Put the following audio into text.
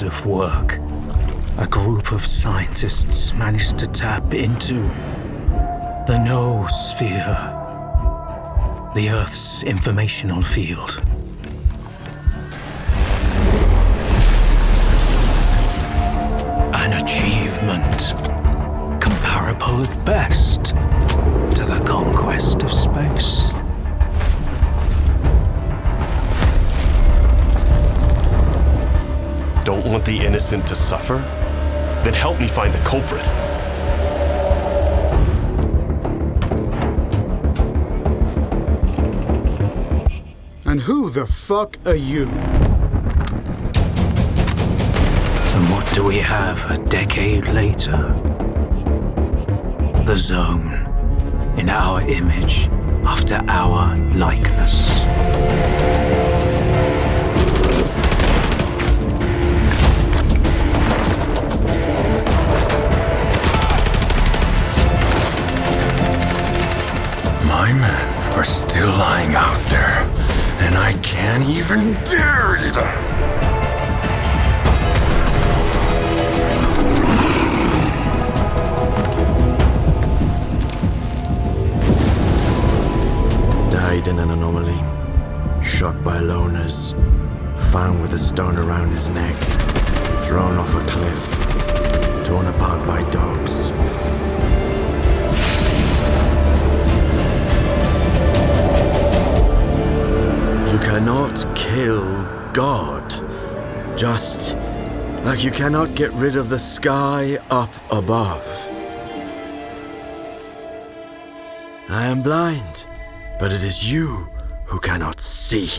massive work, a group of scientists managed to tap into the noosphere, the Earth's informational field. An achievement comparable at best want the innocent to suffer? Then help me find the culprit. And who the fuck are you? And what do we have a decade later? The Zone, in our image, after our likeness. Are still lying out there, and I can't even bury them. Died in an anomaly. Shot by loners. Found with a stone around his neck. Thrown off a cliff. Torn apart by dogs. Cannot kill God. Just like you cannot get rid of the sky up above. I am blind, but it is you who cannot see.